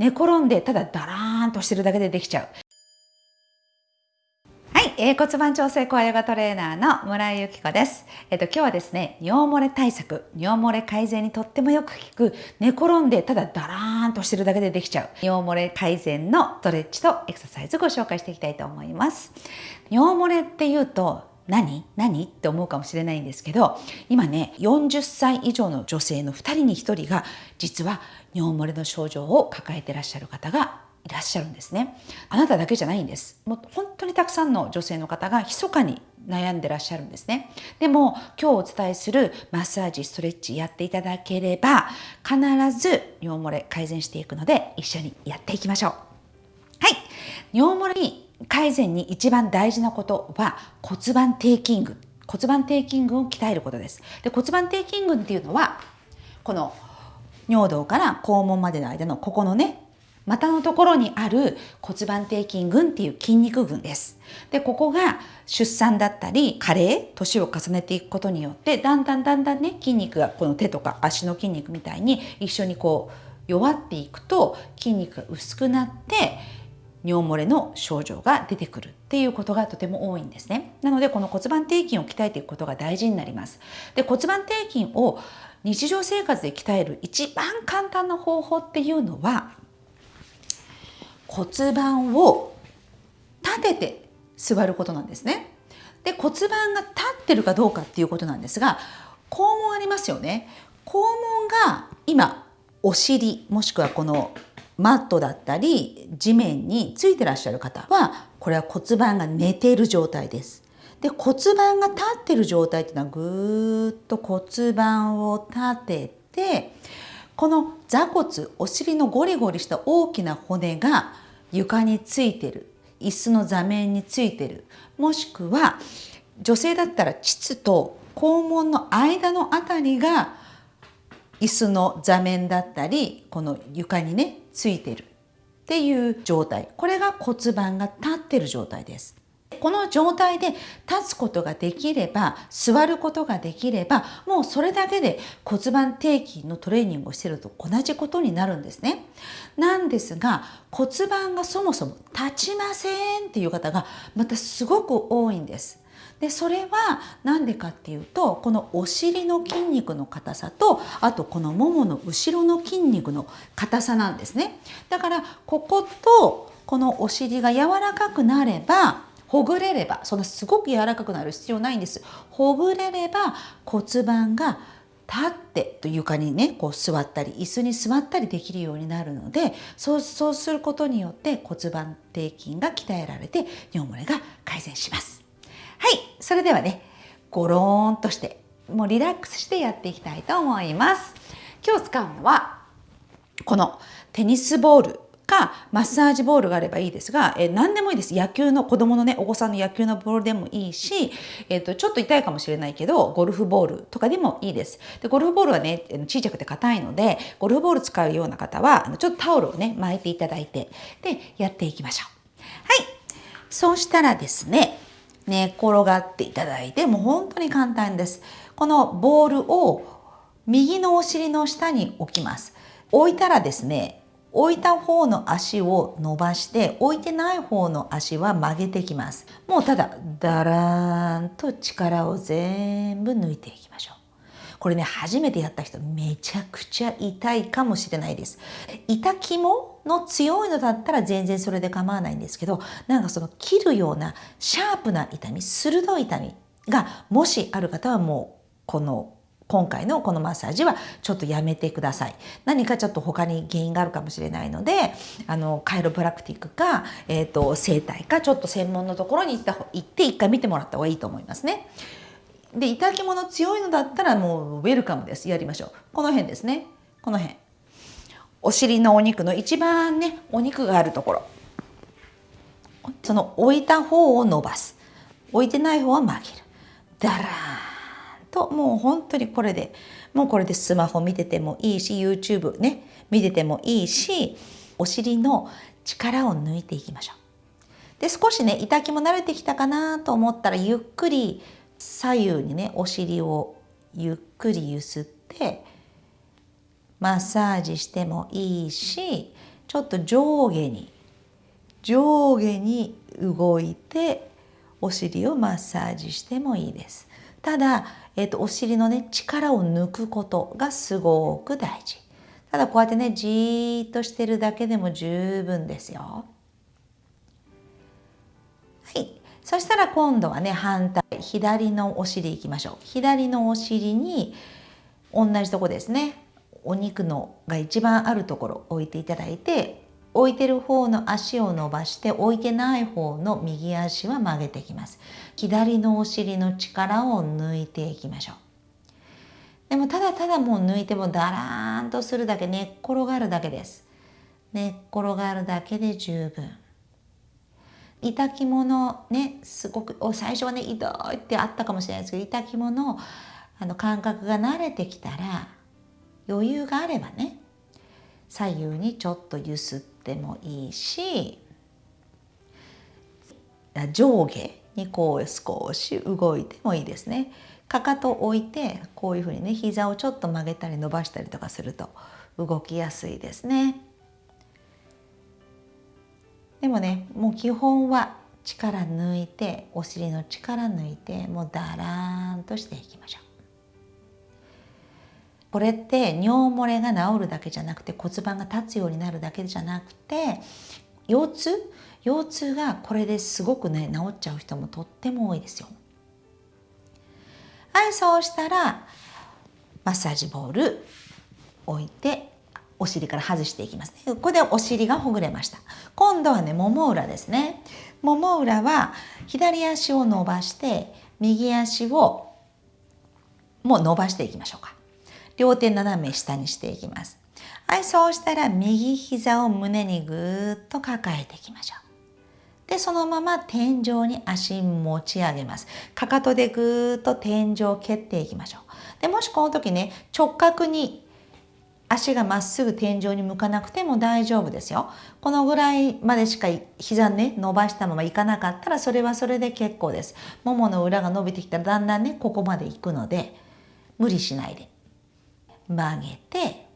寝転んでただダラーンとしてるだけでできちゃうはい、えー、骨盤調整コアヨガトレーナーの村井由紀子です。えっ、と今日はですね、尿漏れ対策、尿漏れ改善にとってもよく効く寝転んでただダラーンとしてるだけでできちゃう尿漏れ改善のストレッチとエクササイズご紹介していきたいと思います。尿漏れっていうと何？何？って思うかもしれないんですけど今ね40歳以上の女性の2人に1人が実は尿漏れの症状を抱えてらっしゃる方がいらっしゃるんですね。あなただけじゃないんです。もう本当にたくさんの女性の方が密かに悩んでらっしゃるんですね。でも今日お伝えするマッサージストレッチやっていただければ必ず尿漏れ改善していくので一緒にやっていきましょう。はい。尿漏れに改善に一番大事なことは骨盤底筋群骨盤底筋群を鍛えることですで骨盤底筋群っていうのはこの尿道から肛門までの間のここのね股のところにある骨盤底筋群っていう筋肉群です。で、ここが出産だったり、加齢、年を重ねていくことによって、だんだんだんだんね、筋肉がこの手とか足の筋肉みたいに一緒にこう弱っていくと筋肉が薄くなって、尿漏れの症状が出てくるっていうことがとても多いんですね。なのでこの骨盤底筋を鍛えていくことが大事になります。で骨盤底筋を日常生活で鍛える一番簡単な方法っていうのは骨盤を立てて座ることなんですね。で骨盤が立ってるかどうかっていうことなんですが肛門ありますよね。肛門が今お尻もしくはこのマットだったり地面についてらっしゃる方はこれは骨盤が寝ている状態です。で骨盤が立ってる状態っていうのはぐーっと骨盤を立ててこの座骨お尻のゴリゴリした大きな骨が床についてる椅子の座面についてるもしくは女性だったら膣と肛門の間のあたりが椅子の座面だったりこの床にねついてるっていう状態。これが骨盤が立ってる状態です。この状態で立つことができれば座ることができればもうそれだけで骨盤底筋のトレーニングをしていると同じことになるんですね。なんですが骨盤がそもそも立ちませんっていう方がまたすごく多いんです。でそれは何でかっていうとこのお尻の筋肉の硬さとあとこのももの後ろの筋肉の硬さなんですねだからこことこのお尻が柔らかくなればほぐれればそんなすごく柔らかくなる必要ないんですほぐれれば骨盤が立ってと床にねこう座ったり椅子に座ったりできるようになるのでそうそうすることによって骨盤底筋が鍛えられて尿漏れが改善します。はいそれではねゴローンとしてもうリラックスしてやっていきたいと思います。今日使うのはこのテニスボールかマッサージボールがあればいいですが、えー、何でもいいです。野球の子供のね、お子さんの野球のボールでもいいし、えっ、ー、と、ちょっと痛いかもしれないけど、ゴルフボールとかでもいいです。で、ゴルフボールはね、小さくて硬いので、ゴルフボール使うような方は、ちょっとタオルをね、巻いていただいて、で、やっていきましょう。はい。そうしたらですね、寝転がっていただいて、もう本当に簡単です。このボールを右のお尻の下に置きます。置いたらですね、置いた方の足を伸ばして置いてない方の足は曲げてきます。もうただだらーんと力を全部抜いていきましょう。これね初めてやった人めちゃくちゃ痛いかもしれないです。痛肝の強いのだったら全然それで構わないんですけどなんかその切るようなシャープな痛み鋭い痛みがもしある方はもうこの今回のこのマッサージはちょっとやめてください。何かちょっと他に原因があるかもしれないので、あの、カイロプラクティックか、えっ、ー、と、整体か、ちょっと専門のところに行った行って一回見てもらった方がいいと思いますね。で、痛き物強いのだったらもうウェルカムです。やりましょう。この辺ですね。この辺。お尻のお肉の一番ね、お肉があるところ。その置いた方を伸ばす。置いてない方は曲げる。だらーん。ともう本当にこれでもうこれでスマホ見ててもいいし YouTube ね見ててもいいしお尻の力を抜いていきましょう。で少しね痛気も慣れてきたかなと思ったらゆっくり左右にねお尻をゆっくりゆすってマッサージしてもいいしちょっと上下に上下に動いてお尻をマッサージしてもいいです。ただ、えーと、お尻のね力を抜くことがすごく大事。ただこうやってねじーっとしてるだけでも十分ですよ。はい。そしたら今度はね反対左のお尻いきましょう。左のお尻に同じとこですね。お肉のが一番あるところ置いていただいて置いてる方の足を伸ばして置いてない方の右足は曲げていきます。左のお尻の力を抜いていきましょう。でもただただもう抜いてもだらーんとするだけ寝っ転がるだけです。寝っ転がるだけで十分。痛きのねすごく最初はね痛いってあったかもしれないですけど痛きのあの感覚が慣れてきたら余裕があればね左右にちょっとゆすってもいいし上下にこう少し動いてもいいですね。かかとを置いてこういうふうにね膝をちょっと曲げたり伸ばしたりとかすると動きやすいですね。でもねもう基本は力抜いてお尻の力抜いてもうだらーんとしていきましょう。これって尿漏れが治るだけじゃなくて骨盤が立つようになるだけじゃなくて腰痛？腰痛がこれですごくね治っちゃう人もとっても多いですよ。はいそうしたらマッサージボール置いてお尻から外していきますね。ここでお尻がほぐれました。今度はね、もも裏ですね。もも裏は左足を伸ばして右足をもう伸ばしていきましょうか。両手斜め下にしていきます。はい、そうしたら右膝を胸にぐーっと抱えていきましょう。で、そのまま天井に足持ち上げます。かかとでぐーっと天井を蹴っていきましょう。で、もしこの時ね、直角に足がまっすぐ天井に向かなくても大丈夫ですよ。このぐらいまでしか膝ね、伸ばしたままいかなかったらそれはそれで結構です。ももの裏が伸びてきたらだんだんね、ここまで行くので、無理しないで。曲げて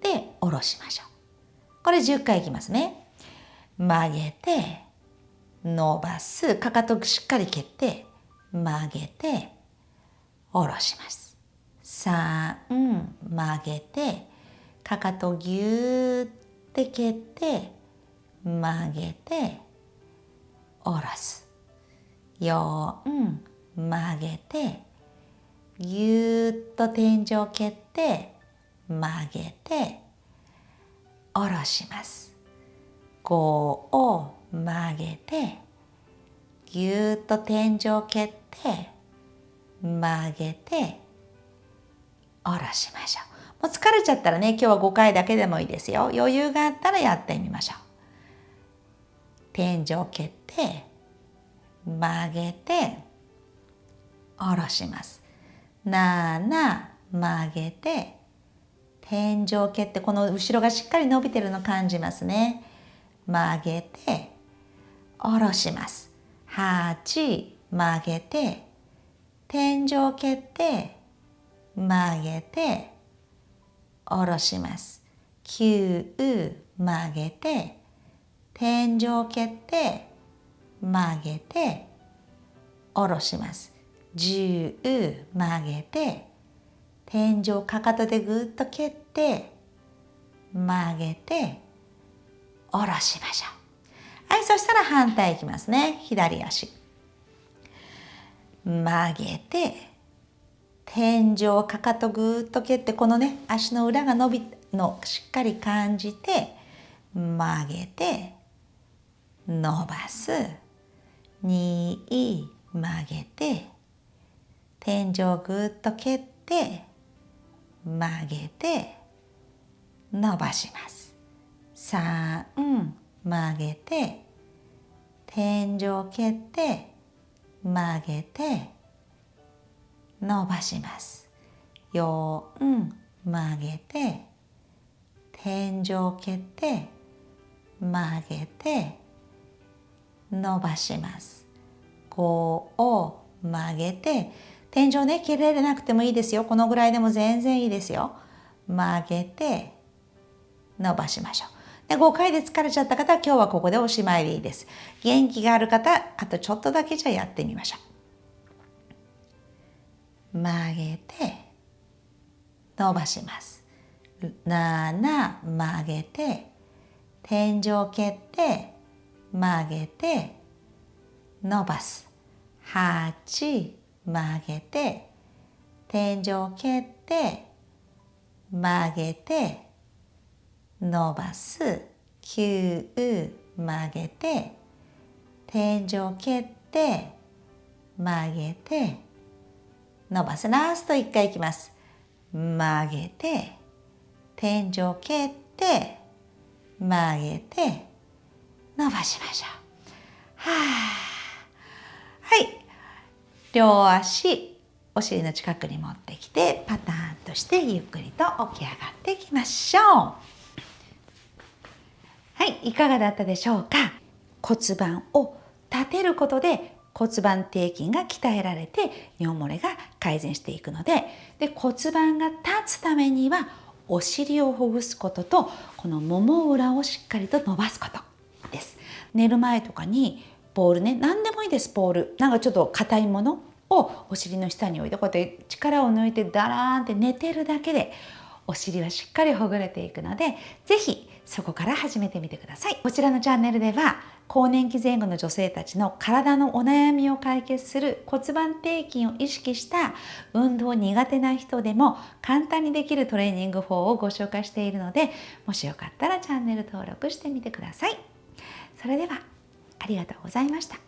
で下ろしましょう。これ10回いきますね。曲げて伸ばす。かかとしっかり蹴って曲げて下ろします。3曲げてかかとぎゅーって蹴って曲げて下ろす。4曲げてぎゅーっと天井を蹴って曲げて下ろします。5を曲げてぎゅーっと天井を蹴って曲げて下ろしましょう。もう疲れちゃったらね今日は5回だけでもいいですよ。余裕があったらやってみましょう。天井を蹴って曲げて下ろします。7曲げて天井蹴ってこの後ろがしっかり伸びてるの感じますね。曲げて下ろします。8曲げて天井蹴って曲げて下ろします。9曲げて天井蹴って曲げて下ろします。10曲げて天井かかとでぐっと蹴って曲げて下ろしましょう。はいそしたら反対いきますね。左足。曲げて天井かかとぐっと蹴ってこのね足の裏が伸びのしっかり感じて曲げて伸ばす。2曲げて天井をぐっと蹴って曲げて伸ばします。3曲げて天井を蹴って曲げて伸ばします。4曲げて天井を蹴って曲げて伸ばします。5を曲げて天井ね、切れれなくてもいいですよ。このぐらいでも全然いいですよ。曲げて、伸ばしましょう。で5回で疲れちゃった方は今日はここでおしまいでいいです。元気がある方、あとちょっとだけじゃやってみましょう。曲げて、伸ばします。7曲げて、天井蹴って曲げて伸ばす。8曲げて天井蹴って曲げて伸ばす。9曲げて天井蹴って曲げて伸ばす。ラスト1回いきます。曲げて天井蹴って曲げて伸ばしましょう。はあ、はい。両足お尻の近くに持ってきてパターンとしてゆっくりと起き上がっていきましょう。はい、いかがだったでしょうか？骨盤を立てることで骨盤底筋が鍛えられて尿漏れが改善していくのでで骨盤が立つためにはお尻をほぐすこととこのもも裏をしっかりと伸ばすことです寝る前とかにボールね。何でもいいですボール。なんかちょっと硬いものをお尻の下に置いてこうやって力を抜いてダラーンって寝てるだけでお尻はしっかりほぐれていくので是非そこから始めてみてください。こちらのチャンネルでは更年期前後の女性たちの体のお悩みを解決する骨盤底筋を意識した運動苦手な人でも簡単にできるトレーニング法をご紹介しているのでもしよかったらチャンネル登録してみてください。それではありがとうございました。